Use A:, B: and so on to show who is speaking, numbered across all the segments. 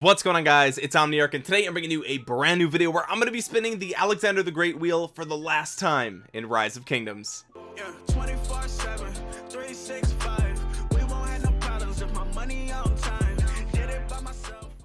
A: what's going on guys? It's omniarch and today i'm bringing you a brand new video where i'm going to be spinning the alexander the great wheel for the last time in rise of kingdoms. Yeah,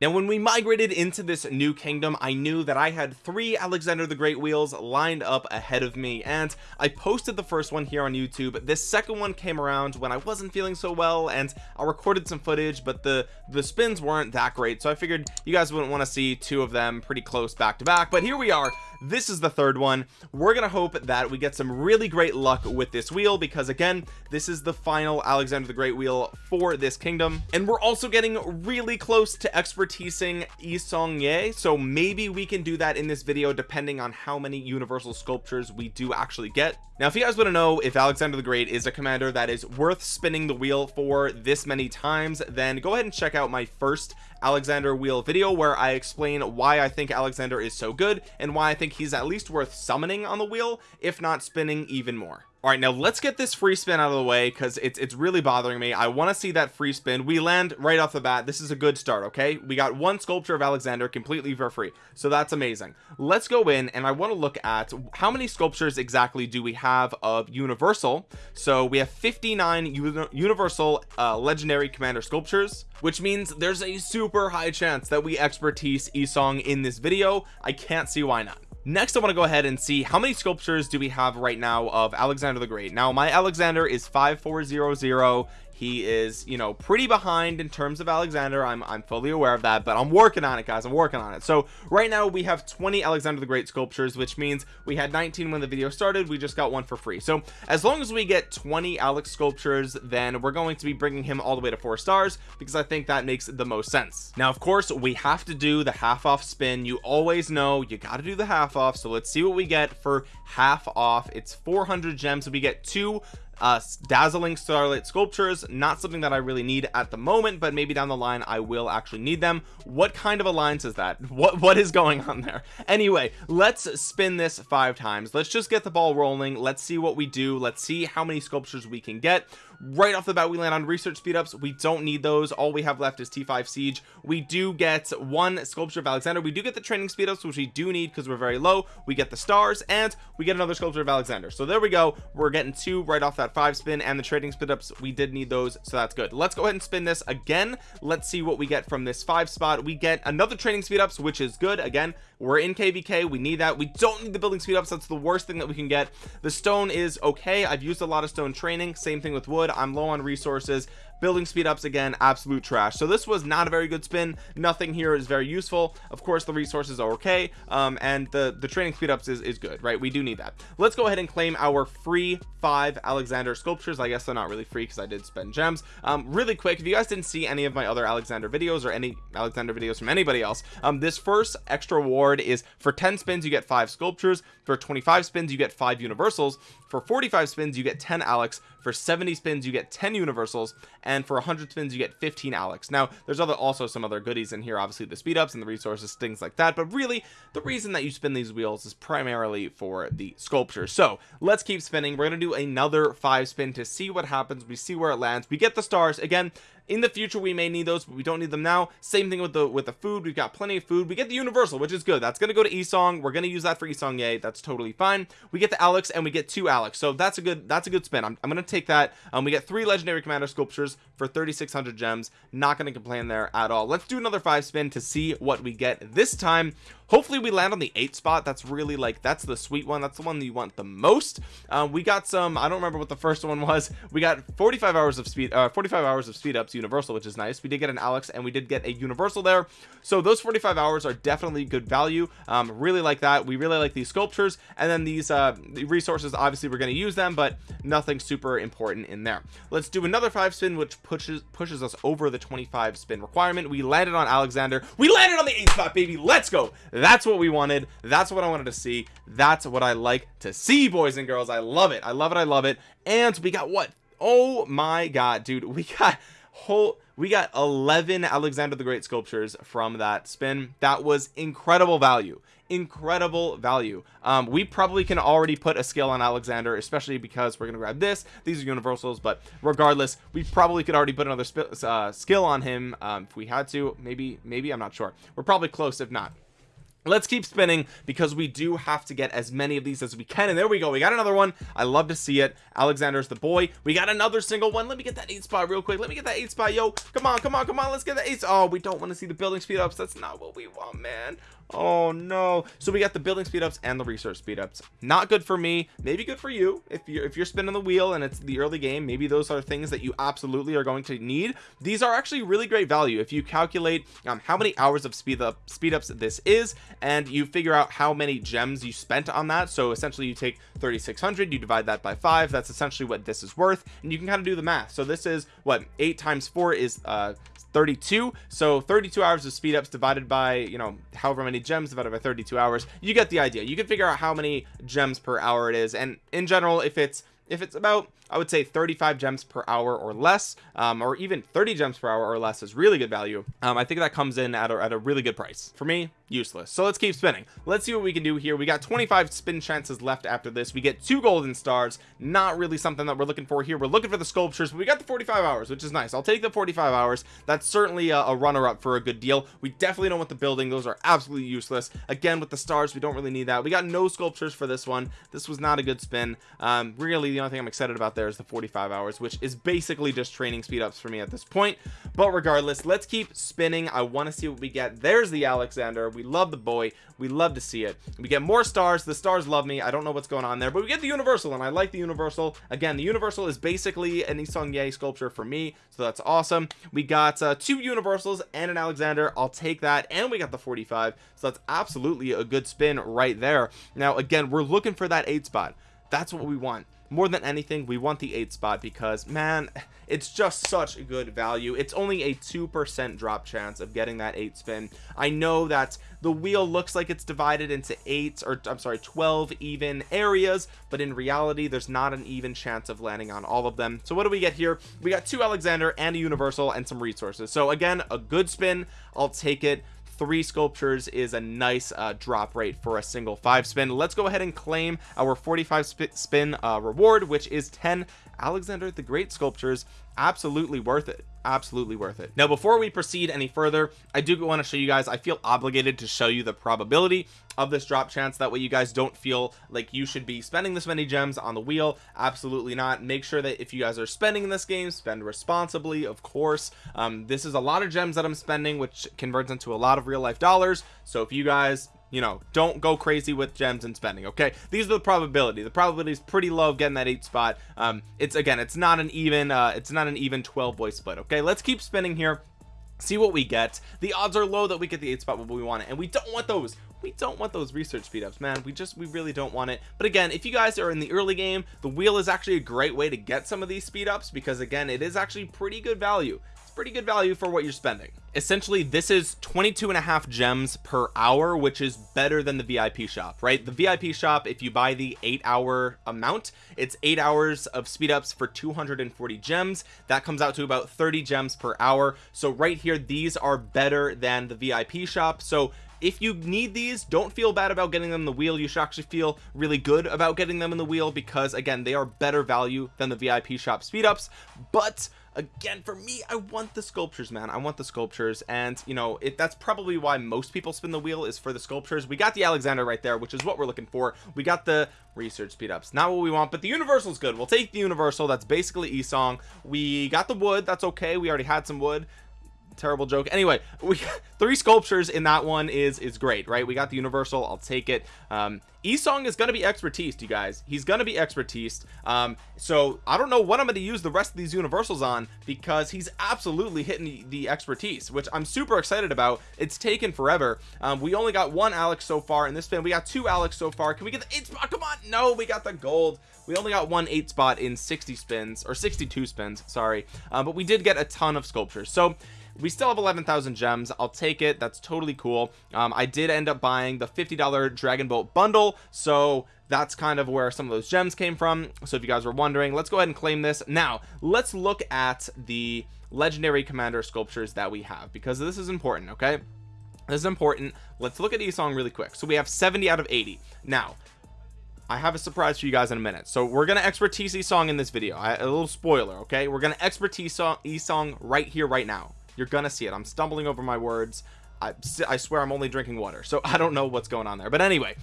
A: now when we migrated into this new kingdom I knew that I had three Alexander the Great wheels lined up ahead of me and I posted the first one here on YouTube. This second one came around when I wasn't feeling so well and I recorded some footage but the the spins weren't that great so I figured you guys wouldn't want to see two of them pretty close back to back but here we are this is the third one. We're gonna hope that we get some really great luck with this wheel because again this is the final Alexander the Great wheel for this kingdom. And we're also getting really close to expertising Yi Seong-gye so maybe we can do that in this video depending on how many universal sculptures we do actually get. Now if you guys want to know if Alexander the Great is a commander that is worth spinning the wheel for this many times then go ahead and check out my first Alexander wheel video where I explain why I think Alexander is so good and why I think he's at least worth summoning on the wheel if not spinning even more all right now let's get this free spin out of the way because it's it's really bothering me. I want to see that free spin. We land right off the bat. This is a good start okay? We got one sculpture of Alexander completely for free so that's amazing. Let's go in and I want to look at how many sculptures exactly do we have of universal? So we have 59 uni universal uh, legendary commander sculptures which means there's a super high chance that we expertise Yi Seong in this video. I can't see why not next I want to go ahead and see how many sculptures do we have right now of Alexander the Great. Now my Alexander is 5400 he is you know pretty behind in terms of Alexander. I'm, I'm fully aware of that but I'm working on it guys. I'm working on it. So right now we have 20 Alexander the Great sculptures which means we had 19 when the video started. We just got one for free. So as long as we get 20 Alex sculptures then we're going to be bringing him all the way to four stars because I think that makes the most sense. Now of course we have to do the half off spin. You always know you got to do the half off. So let's see what we get for half off. It's 400 gems. We get two uh dazzling starlight sculptures not something that I really need at the moment but maybe down the line I will actually need them. What kind of alliance is that? What what is going on there? Anyway let's spin this five times. Let's just get the ball rolling. Let's see what we do. Let's see how many sculptures we can get right off the bat we land on research speedups we don't need those. All we have left is t5 siege. We do get one sculpture of alexander. We do get the training speedups which we do need because we're very low. We get the stars and we get another sculpture of alexander. So there we go. We're getting two right off that five spin and the trading speedups we did need those so that's good. Let's go ahead and spin this again. Let's see what we get from this five spot. We get another training speed ups which is good. Again we're in kvk we need that. We don't need the building speed ups. That's the worst thing that we can get. The stone is okay. I've used a lot of stone training. Same thing with wood I'm low on resources building speed ups again absolute trash. So this was not a very good spin. Nothing here is very useful. Of course the resources are okay um, and the the training speed ups is, is good right? We do need that. Let's go ahead and claim our free five alexander sculptures. I guess they're not really free because i did spend gems. Um, really quick if you guys didn't see any of my other alexander videos or any alexander videos from anybody else um, this first extra reward is for 10 spins you get five sculptures. For 25 spins you get five universals. For 45 spins you get 10 alex. For 70 spins you get 10 universals and for 100 spins you get 15 alex. Now there's other also some other goodies in here obviously the speed ups and the resources things like that but really the reason that you spin these wheels is primarily for the sculpture. So let's keep spinning. We're going to do another five spin to see what happens. We see where it lands. We get the stars. Again in the future we may need those but we don't need them now. Same thing with the with the food. We've got plenty of food. We get the universal which is good. That's going to go to Esong we're going to use that for Esong Seong-gye that's totally fine. We get the Alex and we get two Alex. So that's a good that's a good spin. I'm, I'm going to take that. Um we get three legendary commander sculptures for 3600 gems. Not going to complain there at all. Let's do another five spin to see what we get this time. Hopefully we land on the eight spot. That's really like that's the sweet one. That's the one that you want the most. Um, we got some I don't remember what the first one was. We got 45 hours of speed uh, 45 hours of speed ups universal which is nice. We did get an Alex and we did get a universal there. So those 45 hours are definitely good value. Um, really like that. We really like these sculptures and then these uh, resources. Obviously we're going to use them but nothing super important in there. Let's do another five spin which pushes pushes us over the 25 spin requirement. We landed on Alexander. We landed on the eight spot baby. Let's go. That's what we wanted. That's what I wanted to see. That's what I like to see boys and girls. I love it. I love it. I love it. And we got what? Oh my god dude. We got whole we got 11 Alexander the Great sculptures from that spin. That was incredible value incredible value. Um we probably can already put a skill on Alexander especially because we're gonna grab this. These are universals but regardless we probably could already put another uh, skill on him um, if we had to. Maybe maybe I'm not sure. We're probably close if not let's keep spinning because we do have to get as many of these as we can and there we go. We got another one. I love to see it. Alexander's the boy. We got another single one. Let me get that eight spot real quick. Let me get that eight spot yo. Come on come on come on. Let's get the eight oh we don't want to see the building speed ups. That's not what we want man oh no. So we got the building speed ups and the research speed ups. Not good for me. Maybe good for you. If you're if you're spinning the wheel and it's the early game maybe those are things that you absolutely are going to need. These are actually really great value. If you calculate um, how many hours of speed up speed ups this is and you figure out how many gems you spent on that so essentially you take 3600 you divide that by five that's essentially what this is worth and you can kind of do the math. So this is what eight times four is uh 32 so 32 hours of speed ups divided by you know however many gems divided by 32 hours you get the idea. You can figure out how many gems per hour it is. And in general if it's if it's about I would say 35 gems per hour or less um, or even 30 gems per hour or less is really good value. Um, I think that comes in at a, at a really good price. For me useless. So let's keep spinning. Let's see what we can do here. We got 25 spin chances left after this. We get two golden stars. Not really something that we're looking for here. We're looking for the sculptures but we got the 45 hours which is nice. I'll take the 45 hours. That's certainly a, a runner-up for a good deal. We definitely don't want the building. Those are absolutely useless. Again with the stars we don't really need that. We got no sculptures for this one. This was not a good spin. Um, really the only thing I'm excited about there is the 45 hours which is basically just training speed ups for me at this point. But regardless let's keep spinning. I want to see what we get. There's the Alexander. We love the boy. We love to see it. We get more stars. The stars love me. I don't know what's going on there but we get the universal and I like the universal. Again the universal is basically an Yi Seong-gye sculpture for me so that's awesome. We got uh, two universals and an Alexander. I'll take that. And we got the 45 so that's absolutely a good spin right there. Now again we're looking for that eight spot that's what we want. More than anything we want the eight spot because man it's just such a good value. It's only a two percent drop chance of getting that eight spin. I know that the wheel looks like it's divided into eight or i'm sorry 12 even areas but in reality there's not an even chance of landing on all of them. So what do we get here? We got two alexander and a universal and some resources. So again a good spin. I'll take it three sculptures is a nice uh, drop rate for a single five spin. Let's go ahead and claim our 45 sp spin uh, reward which is 10 Alexander the Great sculptures absolutely worth it. Absolutely worth it. Now before we proceed any further I do want to show you guys I feel obligated to show you the probability of this drop chance. That way you guys don't feel like you should be spending this many gems on the wheel. Absolutely not. Make sure that if you guys are spending in this game spend responsibly of course. Um, this is a lot of gems that I'm spending which converts into a lot of real life dollars. So if you guys you know don't go crazy with gems and spending okay? These are the probability. The probability is pretty low of getting that eight spot. Um it's again it's not an even uh it's not an even 12 boy split okay? Let's keep spinning here see what we get. The odds are low that we get the eight spot but we want it and we don't want those. We don't want those research speed ups man. We just we really don't want it. But again if you guys are in the early game the wheel is actually a great way to get some of these speed ups because again it is actually pretty good value pretty good value for what you're spending. Essentially this is 22 and a half gems per hour which is better than the vip shop right? The vip shop if you buy the eight hour amount it's eight hours of speed ups for 240 gems. That comes out to about 30 gems per hour. So right here these are better than the vip shop. So if you need these don't feel bad about getting them in the wheel. You should actually feel really good about getting them in the wheel because again they are better value than the vip shop speed ups but again for me I want the sculptures man. I want the sculptures. And you know it that's probably why most people spin the wheel is for the sculptures. We got the Alexander right there which is what we're looking for. We got the research speed ups. Not what we want but the universal is good. We'll take the universal. That's basically Yi Seong we got the wood. That's okay. We already had some wood terrible joke. Anyway we three sculptures in that one is is great right? We got the universal I'll take it. Um Yi Seong is going to be expertise you guys. He's going to be expertise. Um so I don't know what I'm going to use the rest of these universals on because he's absolutely hitting the, the expertise which I'm super excited about. It's taken forever. Um we only got one Alex so far in this spin. We got two Alex so far. Can we get the eight spot? Come on. No we got the gold. We only got one eight spot in 60 spins or 62 spins sorry. Uh, but we did get a ton of sculptures. So we still have 11,000 gems. I'll take it. That's totally cool. Um, I did end up buying the $50 Dragon Boat bundle so that's kind of where some of those gems came from. So if you guys were wondering let's go ahead and claim this. Now let's look at the legendary commander sculptures that we have because this is important okay? This is important. Let's look at Isong really quick. So we have 70 out of 80 now I have a surprise for you guys in a minute. So we're gonna expertise Isong in this video. I, a little spoiler okay? We're gonna expertise Isong right here right now you're gonna see it. I'm stumbling over my words. I, I swear I'm only drinking water so I don't know what's going on there. But anyway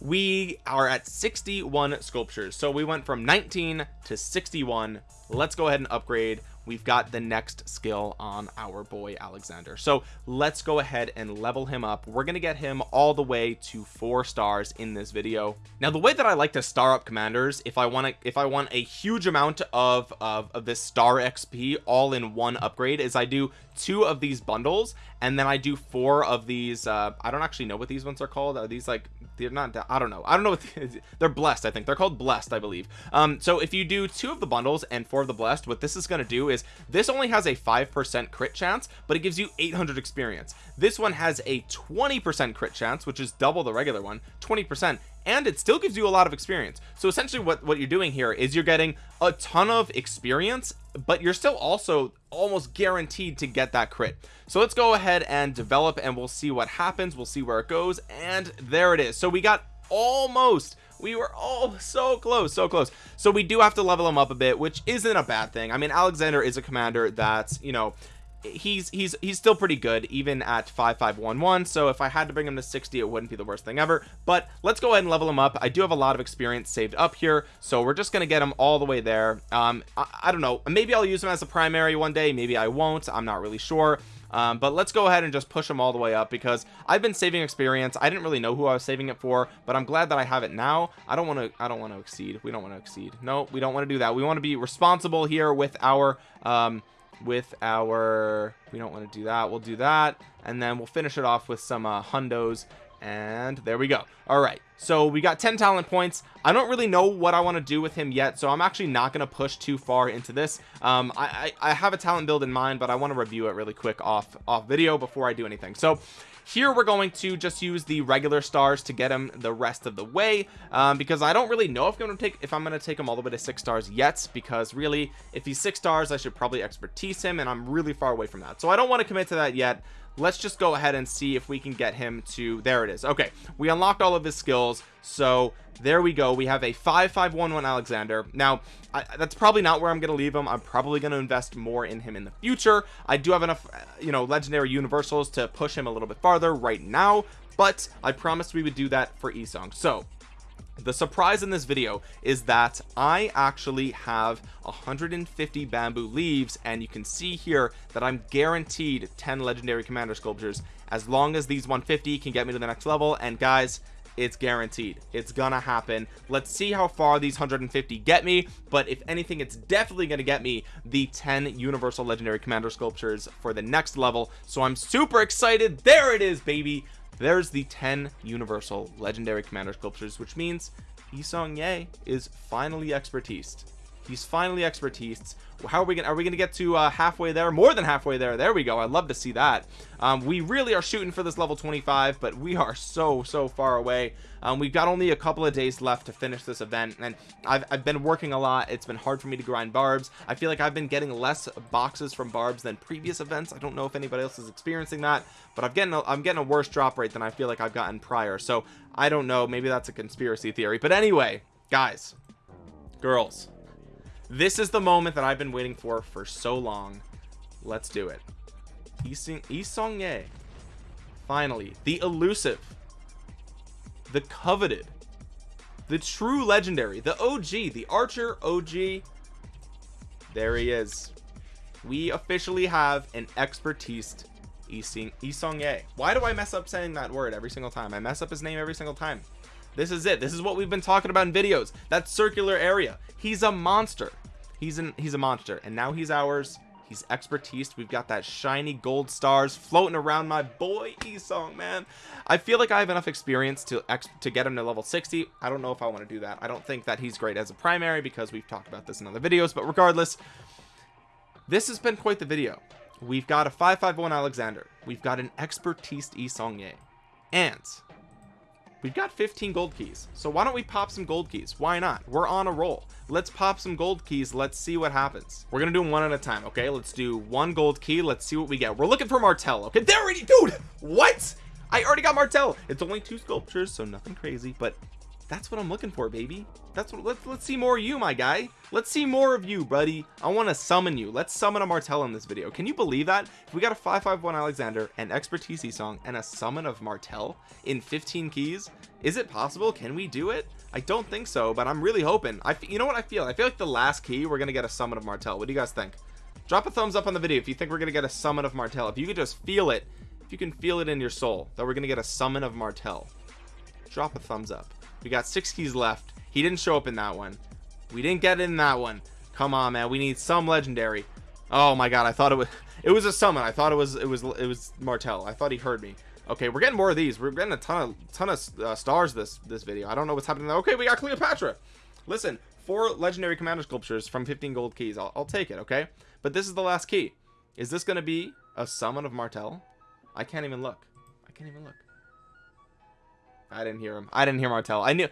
A: we are at 61 sculptures. So we went from 19 to 61 let's go ahead and upgrade we've got the next skill on our boy Alexander. So let's go ahead and level him up. We're gonna get him all the way to four stars in this video. Now the way that I like to star up commanders if I want to if I want a huge amount of, of of this star XP all in one upgrade is I do two of these bundles and then I do four of these uh I don't actually know what these ones are called. Are these like they're not I don't know. I don't know what they're blessed I think. They're called blessed I believe. Um so if you do two of the bundles and four of the blessed what this is going to do is this only has a five percent crit chance but it gives you 800 experience. This one has a 20 percent crit chance which is double the regular one 20 percent and it still gives you a lot of experience. So essentially what what you're doing here is you're getting a ton of experience but you're still also almost guaranteed to get that crit. So let's go ahead and develop and we'll see what happens. We'll see where it goes. And there it is. So we got almost we were all so close so close. So we do have to level him up a bit which isn't a bad thing. I mean Alexander is a commander that's you know he's he's he's still pretty good even at 5511 so if I had to bring him to 60 it wouldn't be the worst thing ever. But let's go ahead and level him up. I do have a lot of experience saved up here so we're just gonna get him all the way there. Um I, I don't know. Maybe I'll use him as a primary one day maybe I won't. I'm not really sure. Um, but let's go ahead and just push them all the way up because I've been saving experience. I didn't really know who I was saving it for but I'm glad that I have it now. I don't want to I don't want to exceed. We don't want to exceed. No we don't want to do that. We want to be responsible here with our um with our we don't want to do that we'll do that and then we'll finish it off with some uh, hundos and there we go. All right so we got 10 talent points. I don't really know what I want to do with him yet so I'm actually not going to push too far into this. Um, I, I, I have a talent build in mind but I want to review it really quick off off video before I do anything. So here we're going to just use the regular stars to get him the rest of the way um, because I don't really know if I'm going to take if I'm going to take him all the way to six stars yet because really if he's six stars I should probably expertise him and I'm really far away from that. So I don't want to commit to that yet let's just go ahead and see if we can get him to there it is. Okay we unlocked all of his skills so there we go. We have a 5511 Alexander. Now I, that's probably not where I'm gonna leave him. I'm probably gonna invest more in him in the future. I do have enough uh, you know legendary universals to push him a little bit farther right now but I promised we would do that for Isong. So the surprise in this video is that I actually have 150 bamboo leaves and you can see here that I'm guaranteed 10 legendary commander sculptures. As long as these 150 can get me to the next level and guys it's guaranteed. It's gonna happen. Let's see how far these 150 get me but if anything it's definitely gonna get me the 10 universal legendary commander sculptures for the next level. So I'm super excited. There it is baby there's the 10 universal legendary commander sculptures which means Isong Ye is finally expertised he's finally expertise. How are we gonna are we gonna get to uh, halfway there? More than halfway there. There we go. I'd love to see that. Um, we really are shooting for this level 25 but we are so so far away. Um, we've got only a couple of days left to finish this event and I've, I've been working a lot. It's been hard for me to grind barbs. I feel like I've been getting less boxes from barbs than previous events. I don't know if anybody else is experiencing that but I'm getting a, I'm getting a worse drop rate than I feel like I've gotten prior. So I don't know. Maybe that's a conspiracy theory. But anyway guys girls this is the moment that I've been waiting for for so long. Let's do it. Isong Ye. Finally the elusive the coveted the true legendary the OG the archer OG there he is. We officially have an expertise Isong Ye. Why do I mess up saying that word every single time? I mess up his name every single time. This is it. This is what we've been talking about in videos. That circular area. He's a monster he's an he's a monster and now he's ours. He's expertise. We've got that shiny gold stars floating around my boy Isong man. I feel like I have enough experience to ex to get him to level 60 I don't know if I want to do that. I don't think that he's great as a primary because we've talked about this in other videos but regardless this has been quite the video. We've got a 551 Alexander. We've got an expertise Isong Ye and we've got 15 gold keys so why don't we pop some gold keys? Why not? We're on a roll. Let's pop some gold keys. Let's see what happens. We're gonna do them one at a time okay? Let's do one gold key. Let's see what we get. We're looking for martel okay? There already dude! What? I already got martel it's only two sculptures so nothing crazy but that's what I'm looking for baby. That's what let's let's see more of you my guy. Let's see more of you buddy. I want to summon you. Let's summon a Martel in this video. Can you believe that? If we got a 551 Alexander an expertise song and a summon of Martel in 15 keys is it possible? Can we do it? I don't think so but I'm really hoping. I you know what I feel? I feel like the last key we're gonna get a summon of Martel what do you guys think? Drop a thumbs up on the video if you think we're gonna get a summon of Martel if you could just feel it if you can feel it in your soul that we're gonna get a summon of Martel drop a thumbs up we got six keys left. He didn't show up in that one. We didn't get in that one. Come on man. We need some legendary. Oh my god I thought it was it was a summon. I thought it was it was it was Martel I thought he heard me. Okay we're getting more of these. We're getting a ton of ton of uh, stars this this video. I don't know what's happening there. okay we got Cleopatra. Listen four legendary commander sculptures from 15 gold keys. I'll, I'll take it okay? But this is the last key. Is this going to be a summon of Martel I can't even look. I can't even look I didn't hear him. I didn't hear Martel I knew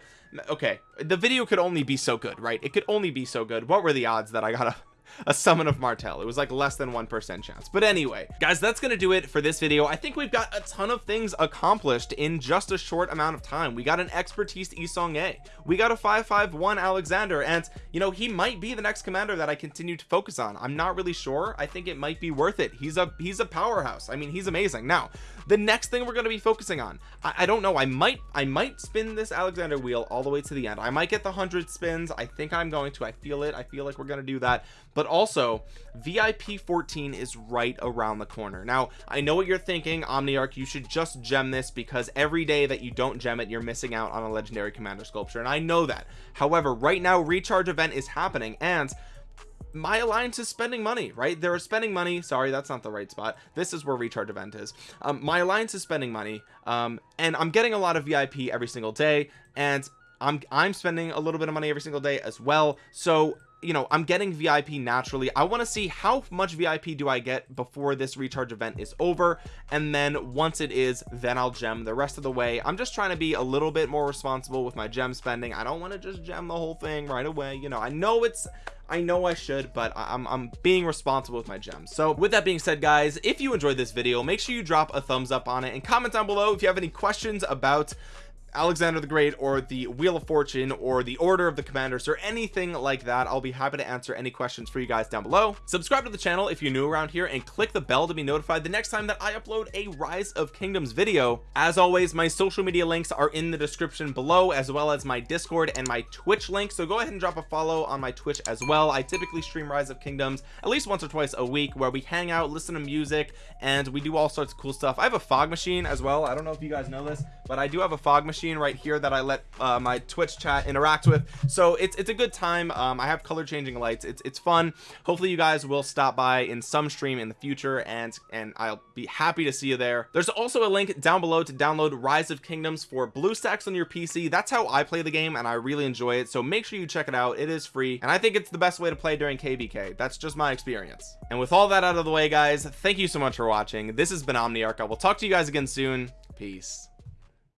A: okay the video could only be so good right? It could only be so good. What were the odds that I got a a summon of Martel it was like less than one percent chance. But anyway guys that's gonna do it for this video. I think we've got a ton of things accomplished in just a short amount of time. We got an expertise Isong A. We got a 551 Alexander. And you know he might be the next commander that I continue to focus on. I'm not really sure. I think it might be worth it. He's a he's a powerhouse. I mean he's amazing. Now the next thing we're going to be focusing on I, I, don't know. I might I might spin this Alexander wheel all the way to the end. I might get the hundred spins. I think I'm going to. I feel it. I feel like we're going to do that but also VIP 14 is right around the corner. Now I know what you're thinking Omniarch you should just gem this because every day that you don't gem it you're missing out on a legendary commander sculpture and I know that. However right now recharge event is happening and my alliance is spending money right? They're spending money. Sorry that's not the right spot. This is where recharge event is. Um, my alliance is spending money um, and I'm getting a lot of VIP every single day and I'm I'm spending a little bit of money every single day as well. So you know I'm getting VIP naturally. I want to see how much VIP do I get before this recharge event is over and then once it is then I'll gem the rest of the way. I'm just trying to be a little bit more responsible with my gem spending. I don't want to just gem the whole thing right away you know. I know it's I know I should but I'm, I'm being responsible with my gems so with that being said guys if you enjoyed this video make sure you drop a thumbs up on it and comment down below if you have any questions about Alexander the Great or the Wheel of Fortune or the Order of the Commanders or anything like that I'll be happy to answer any questions for you guys down below. Subscribe to the channel if you're new around here and click the bell to be notified the next time that I upload a Rise of Kingdoms video. As always my social media links are in the description below as well as my discord and my twitch link so go ahead and drop a follow on my twitch as well. I typically stream Rise of Kingdoms at least once or twice a week where we hang out listen to music and we do all sorts of cool stuff. I have a fog machine as well. I don't know if you guys know this but I do have a fog machine machine right here that I let uh, my Twitch chat interact with. So it's it's a good time. Um, I have color changing lights. It's it's fun. Hopefully you guys will stop by in some stream in the future and and I'll be happy to see you there. There's also a link down below to download Rise of Kingdoms for BlueStacks on your PC that's how I play the game and I really enjoy it. So make sure you check it out. It is free. And I think it's the best way to play during KvK that's just my experience. And with all that out of the way guys thank you so much for watching. This has been Omniarch. I will talk to you guys again soon. Peace